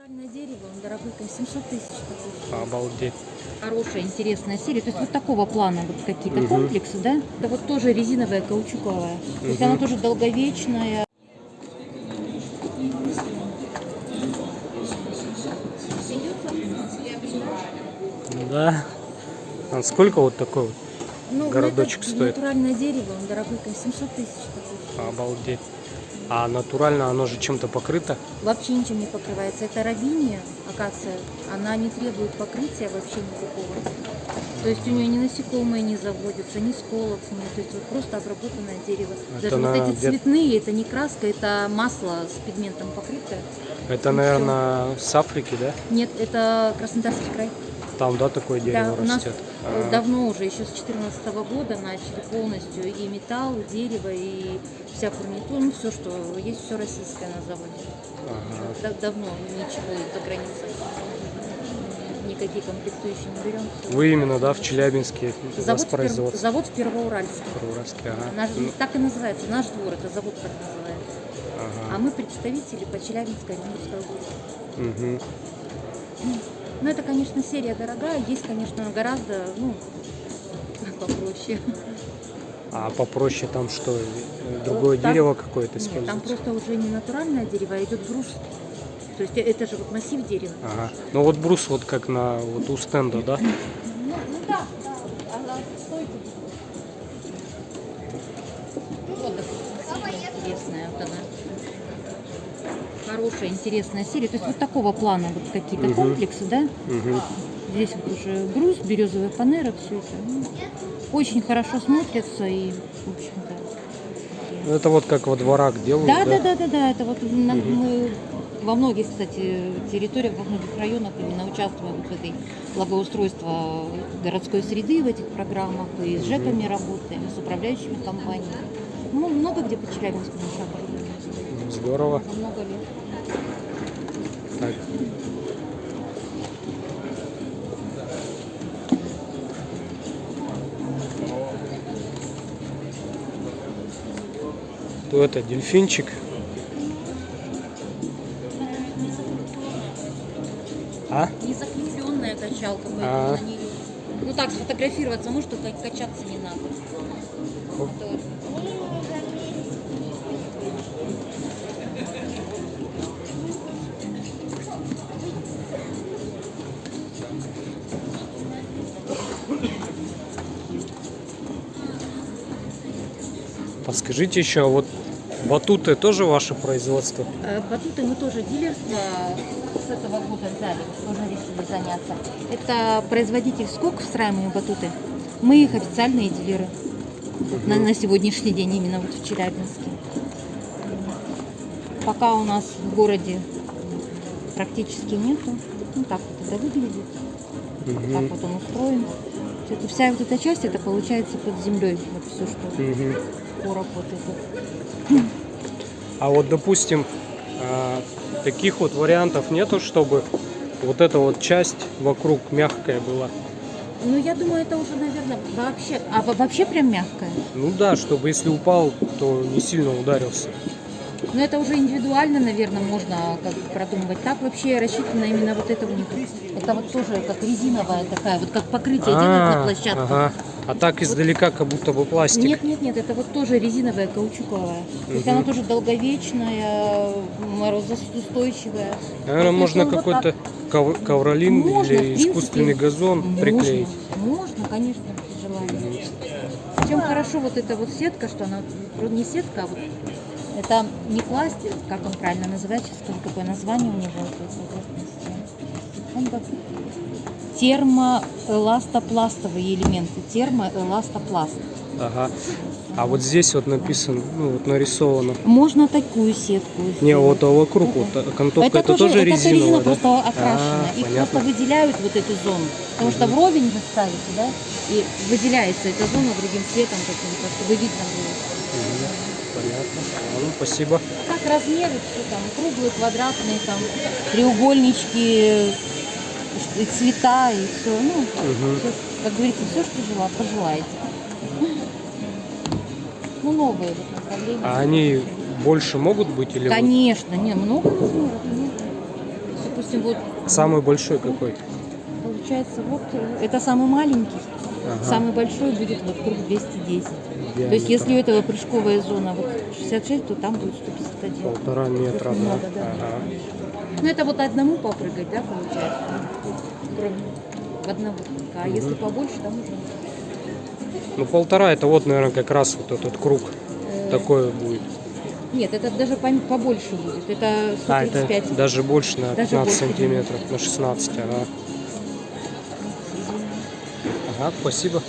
Натуральное дерево, он дорогой, 700 тысяч. Обалдеть. Хорошая, интересная серия. То есть вот такого плана вот какие-то Мгм. комплексы, да? Это вот тоже резиновая, каучуковая. То есть она тоже долговечная. Да. А сколько вот такой вот? Ну, Городочек это стоит. натуральное дерево, он дорогой, 700 тысяч. Обалдеть. А натурально оно же чем-то покрыто? Вообще ничем не покрывается. Это рабиния, акация, она не требует покрытия вообще никакого. То есть у нее ни насекомые не заводятся, ни сколов нет. То есть вот просто обработанное дерево. Это Даже на вот эти цветные, это не краска, это масло с пигментом покрытое. Это, наверное, с Африки, да? Нет, это Краснодарский край. Там, да, такое дерево Да, у нас растет? А, давно уже, еще с 2014 года начали полностью и металл, и дерево, и вся фурнитура, ну все, что есть, все российское на заводе. ага. Да- давно ничего из-за границы. Никакие комплектующие не берем. Вы именно, да, в Челябинске Завод, в производство? завод в Первоуральске. Уральский, ага. Наш, Ну, так и называется, наш двор, это завод так называется. А ага. мы представители по Челябинской Оренбургской области. Мгм. Ну, это, конечно, серия дорогая, есть, конечно, гораздо, ну, попроще. А попроще там что? Другое Там- дерево какое-то Нет, там используется? просто уже не натуральное дерево, а идет брус. То есть это же вот массив дерева. Ага. Ну вот брус вот как на вот у стенда, да? Ну, ну да, да, она стойка. Вот, допустим, интересная вот она. Хорошая, интересная серия. То есть вот такого плана вот какие-то Мгм. комплексы, да? Мгм. Здесь вот уже груз, березовая панера, все это. Ну, очень хорошо смотрятся и, в общем-то. Ну, Это вот как во дворах делают, Да, да, да, да, да. Это вот на- мы во многих, кстати, территориях, во многих районах именно участвуем вот в этой благоустройства городской среды в этих программах. И с. ЖЭКами работаем, и с управляющими компаниями. Ну, много где по оборудование стоит. Здорово. Много лет. Так. То это дельфинчик. А? Не закрепленная качалка, поэтому А. на. Ну так, сфотографироваться может, только качаться не надо. Оп. Подскажите еще, вот батуты тоже ваше производство? Э, Батуты мы тоже дилерство с этого года взяли, тоже решили заняться. Это производитель скок встраиваемые батуты. Мы их официальные дилеры вот на, на сегодняшний день, именно вот в Челябинске. Пока у нас в городе практически нету. Ну так вот это выглядит, так Мгм. вот он устроен. Это, вся вот эта часть, это получается под землей, вот все, что Мгм. короб вот этот. А вот, допустим, а, таких вот вариантов нету, чтобы вот эта вот часть вокруг мягкая была. Ну, я думаю, это уже, наверное, вообще... А во- вообще прям мягкое? Ну да, чтобы если упал, то не сильно ударился. Но это уже индивидуально, наверное, можно как продумывать. Так вообще рассчитано именно вот это у них. Это вот тоже как резиновая такая, вот как покрытие делают на А, площадку. ага. А так издалека как будто бы пластик. Нет, нет, нет, это вот тоже резиновая, каучуковая. То есть она тоже долговечная, морозоустойчивая. Наверное, Вот можно вот какой-то ков- ковролин или искусственный газон приклеить. Можно, конечно, при желании. Чем хорошо вот эта вот сетка, что она вроде не сетка, а вот это не пластик, как он правильно называется, сейчас какое название у него. Он как термоэластопластовые элементы, термоэластопласт. Ага. А вот здесь вот написано, ну вот нарисовано. Можно такую сетку Не, сделать. вот а вокруг вот а, окантовка, это, тоже, это резиновая, резина да? просто окрашена. А, Их понятно. просто выделяют вот эту зону. Потому что вровень вы ставите, да, и выделяется эта зона другим цветом каким-то, чтобы видно было. Мгм. Понятно. Ну, спасибо. Так размеры все там, круглые, квадратные, там, треугольнички, и цвета и все. Ну, Мгм. всё, как говорится, все, что жела, пожелаете. Ну, новые вот направления. А они больше могут быть или вот- Конечно, не, много размеров. нет. Допустим, допустим, вот Самый большой какой? получается, вот э, это самый маленький, Ага. самый большой будет вот круг 210. То Диаметр. есть если у этого прыжковая зона вот 66, то там будет 151. Полтора метра, да? Много, да. Ага. Ну это вот одному попрыгать, да, получается? Кроме одного. А если побольше, там уже Ну полтора это вот, наверное, как раз вот этот круг э, такой будет. Нет, это даже побольше будет. Это А, 135. это даже больше на Даже 15 больше, сантиметров, на 16, ага. Ага, спасибо.